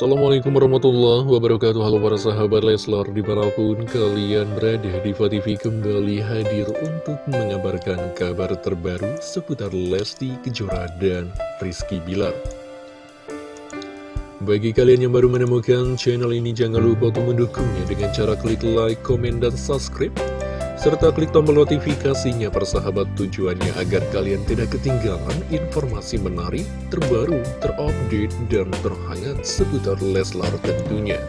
Assalamualaikum warahmatullahi wabarakatuh. Halo para sahabat Leslar Di mana pun kalian berada Diva TV kembali hadir untuk mengabarkan kabar terbaru Seputar Lesti Kejora dan Rizky Bilar. Bagi kalian yang baru menemukan channel ini Jangan lupa untuk mendukungnya Dengan cara klik like, komen, dan subscribe serta klik tombol notifikasinya persahabat tujuannya agar kalian tidak ketinggalan informasi menarik, terbaru, terupdate, dan terhangat seputar Leslar tentunya.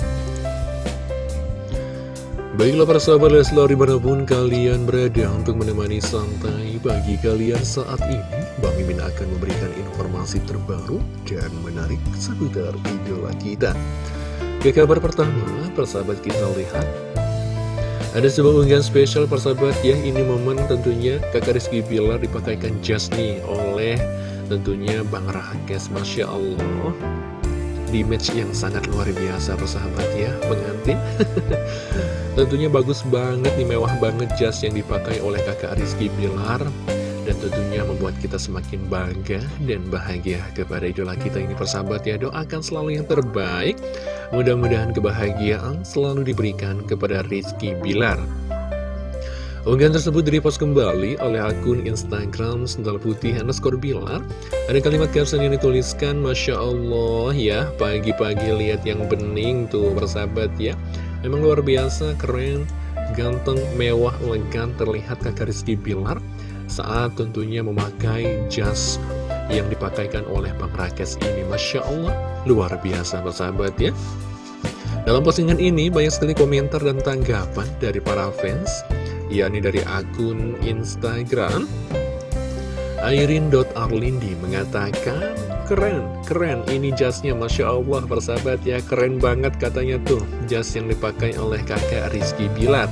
Baiklah para sahabat Leslar di mana pun kalian berada untuk menemani santai bagi kalian saat ini Bang Mimin akan memberikan informasi terbaru dan menarik seputar idola kita Ke kabar pertama, persahabat kita lihat ada sebuah unggahan spesial persahabat. Ya Ini momen tentunya kakak Rizky Bilar dipakaikan jas nih oleh tentunya Bang Rahakes Masya Allah. Di match yang sangat luar biasa persahabat ya. Pengantin Tentunya bagus banget nih mewah banget jas yang dipakai oleh kakak Rizky Bilar dan tentunya membuat kita semakin bangga dan bahagia kepada idola kita ini persahabat ya. Doakan selalu yang terbaik. Mudah-mudahan kebahagiaan selalu diberikan kepada Rizky Bilar. Unggahan tersebut direpost kembali oleh akun Instagram Sendal Putih underscore Bilar. Ada kalimat caption yang dituliskan Masya Allah ya Pagi-pagi lihat yang bening tuh persahabat ya. Memang luar biasa, keren, ganteng, mewah, elegan Terlihat kakak Rizky Bilar saat tentunya memakai jas yang dipakaikan oleh Bang Rakes ini. Masya Allah, luar biasa bersahabat ya. Dalam postingan ini banyak sekali komentar dan tanggapan dari para fans yakni dari akun Instagram Airin.arlindi mengatakan Keren, keren ini jasnya Masya Allah persahabat ya. Keren banget katanya tuh jas yang dipakai oleh kakak Rizky Bilat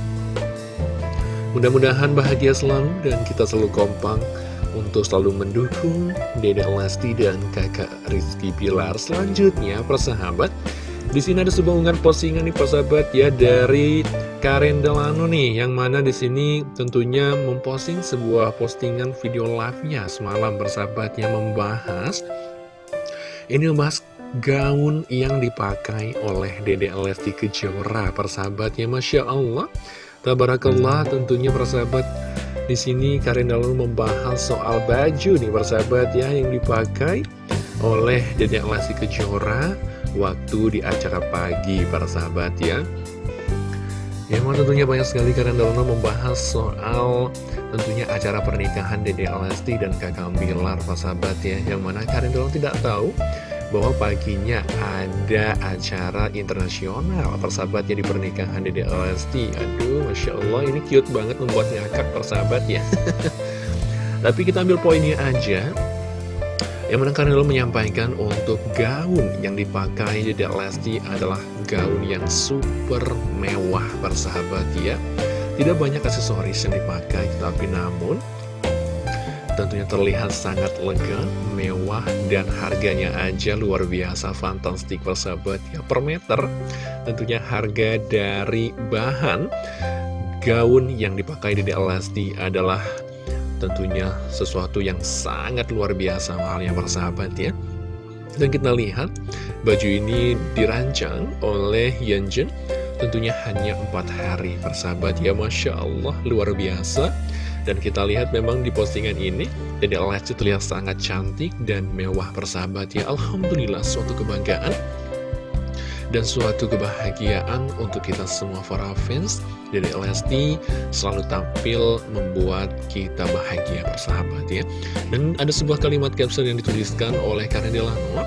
Mudah-mudahan bahagia selalu dan kita selalu kompak untuk selalu mendukung Dede Lesti dan kakak Rizky Pilar. Selanjutnya, persahabat, di sini ada sebuah unggahan postingan nih persahabat ya dari Karen Delano nih, yang mana di sini tentunya memposting sebuah postingan video live-nya semalam persahabat yang membahas ini membahas gaun yang dipakai oleh Dede Lesti Kejora persahabatnya Masya Allah Tabarakallah tentunya persahabat di sini Karin lalu membahas soal baju nih persahabat ya yang dipakai oleh Dedek Lesti Kejora waktu di acara pagi para sahabat ya. Yang mana tentunya banyak sekali Karin lalu membahas soal tentunya acara pernikahan Dedek Lesti dan Kakak Bilar para sahabat ya. Yang mana Karin lalu tidak tahu bahwa paginya ada acara internasional. Persahabatnya di pernikahan Dede Lesti. Aduh Masya Allah ini cute banget membuat ngakak persahabat ya. Tapi kita ambil poinnya aja. Yang mana Karnelo menyampaikan untuk gaun yang dipakai Dede Lesti adalah gaun yang super mewah persahabat ya. Tidak banyak aksesoris yang dipakai tapi namun tentunya terlihat sangat lega, mewah, dan harganya aja luar biasa fantastik persahabat ya per meter. Tentunya harga dari bahan gaun yang dipakai di Lesti adalah tentunya sesuatu yang sangat luar biasa mahalnya persahabat ya. Dan kita lihat baju ini dirancang oleh Yanjen tentunya hanya empat hari persahabat ya Masya Allah luar biasa dan kita lihat memang di postingan ini Dede Lesti terlihat sangat cantik dan mewah persahabat ya. Alhamdulillah suatu kebanggaan dan suatu kebahagiaan untuk kita semua para fans. Dede Lesti selalu tampil membuat kita bahagia persahabat ya. Dan ada sebuah kalimat caption yang dituliskan oleh Karen Delano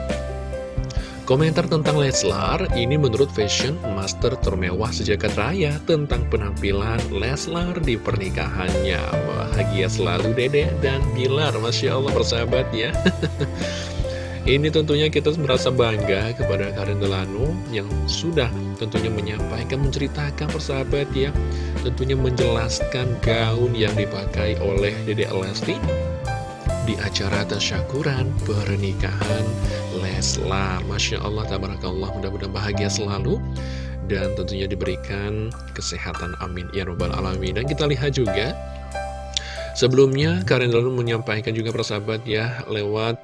Komentar tentang Leslar, ini menurut fashion master termewah sejagat raya tentang penampilan Leslar di pernikahannya. Bahagia selalu Dede dan Bilar, Masya Allah persahabat ya. ini tentunya kita merasa bangga kepada Karen Delano yang sudah tentunya menyampaikan, menceritakan persahabat ya. Tentunya menjelaskan gaun yang dipakai oleh Dede Lesti di acara tasyakuran pernikahan Leslar Masya Allah, Tabarakallah, mudah-mudahan bahagia selalu dan tentunya diberikan kesehatan amin ya robbal alamin. Dan kita lihat juga sebelumnya Karen lalu menyampaikan juga persahabat ya lewat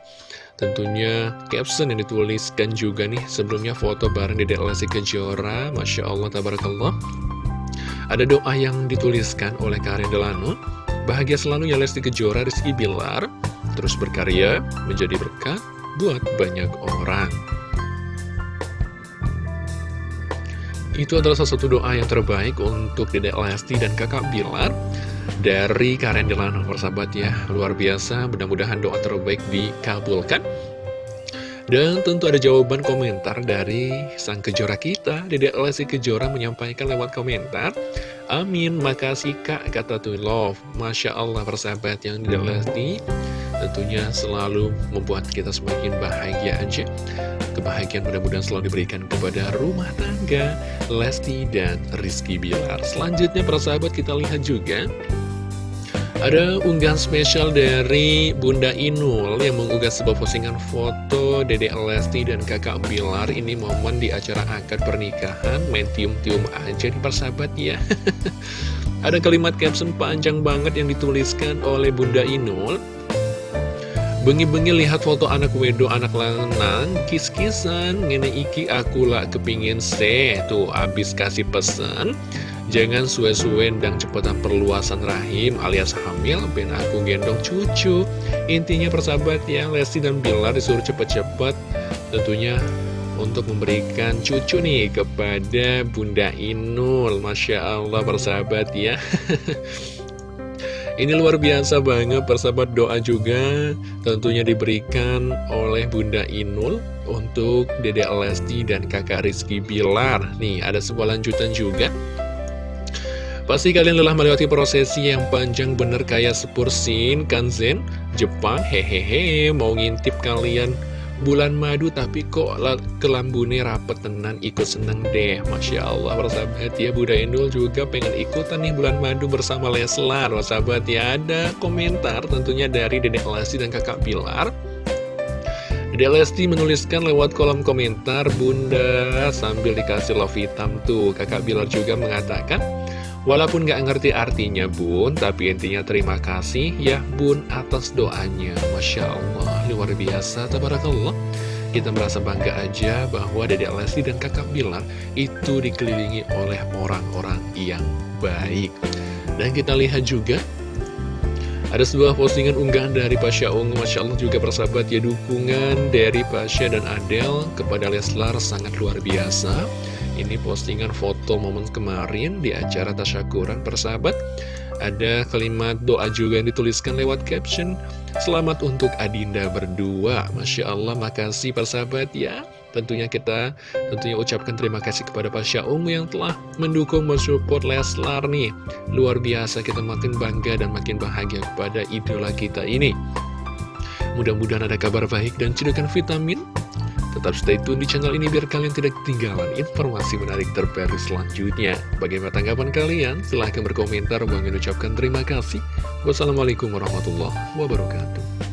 Tentunya caption yang dituliskan juga nih sebelumnya foto bareng Dedek Lesti Kejora. Masya Allah Tabarakallah. Ada doa yang dituliskan oleh Karin Delano Bahagia selalu ya Lesti Kejora Rizky Bilar Terus berkarya menjadi berkat buat banyak orang. Itu adalah salah satu doa yang terbaik untuk Dedek Lesti dan kakak Bilar Dari Karen Delano, persahabat ya. Luar biasa, mudah-mudahan doa terbaik dikabulkan. Dan tentu ada jawaban komentar dari sang kejora kita Dedek Lesti Kejora menyampaikan lewat komentar Amin, makasih kak, kata tuh love. Masya Allah persahabat yang Dedek Lesti Tentunya selalu membuat kita semakin bahagia aja Kebahagiaan mudah-mudahan selalu diberikan kepada rumah tangga Lesti dan Rizky Bilar. Selanjutnya persahabat kita lihat juga ada unggahan spesial dari Bunda Inul yang mengunggah sebuah postingan foto Dede Lesti dan kakak Bilar. Ini momen di acara akad pernikahan, main tium-tium aja di persahabat ya. Ada kalimat caption panjang banget yang dituliskan oleh Bunda Inul Bengi-bengi lihat foto anak wedo anak lanang Kis-kisan ngene iki aku lah kepingin se Tuh abis kasih pesan. Jangan suwe-suwe dan cepetan perluasan rahim alias hamil Ben aku gendong cucu. Intinya persahabat ya Lesti dan Bilar disuruh cepet-cepet Tentunya untuk memberikan cucu nih kepada Bunda Inul. Masya Allah persahabat ya Ini luar biasa banget persahabat doa juga tentunya diberikan oleh Bunda Inul untuk Dede Lesti dan kakak Rizky Bilar. Nih ada sebuah lanjutan juga. Pasti kalian lelah melewati prosesi yang panjang bener kayak sepursin kanzen Jepang hehehe mau ngintip kalian bulan madu tapi kok kelambune rapet tenan ikut seneng deh Masya Allah. Persahabat ya Bunda Endul juga pengen ikutan nih bulan madu bersama Leslar. Persahabat ya ada komentar tentunya dari Dedek Lesti dan kakak Pilar. Dedek Lesti menuliskan lewat kolom komentar Bunda sambil dikasih love hitam tuh. Kakak Pilar juga mengatakan Walaupun gak ngerti artinya bun, tapi intinya terima kasih ya bun atas doanya. Masya Allah, luar biasa, tabarakallah. Kita merasa bangga aja bahwa Dede Lesti dan kakak Bilar itu dikelilingi oleh orang-orang yang baik. Dan kita lihat juga ada sebuah postingan unggahan dari Pasha Ungu Masya Allah juga persahabat ya dukungan dari Pasha dan Adele kepada Leslar sangat luar biasa ini postingan foto momen kemarin di acara Tasyakuran persahabat. Ada kalimat doa juga yang dituliskan lewat caption Selamat untuk Adinda berdua. Masya Allah makasih persahabat ya. Tentunya kita tentunya ucapkan terima kasih kepada Pasha Ungu yang telah mendukung mensupport Leslar nih. Luar biasa kita makin bangga dan makin bahagia kepada idola kita ini. Mudah-mudahan ada kabar baik dan cedukan vitamin Tetap stay tune di channel ini biar kalian tidak ketinggalan informasi menarik terbaru selanjutnya. Bagaimana tanggapan kalian? Silahkan berkomentar. Bang ucapkan terima kasih. Wassalamualaikum warahmatullahi wabarakatuh.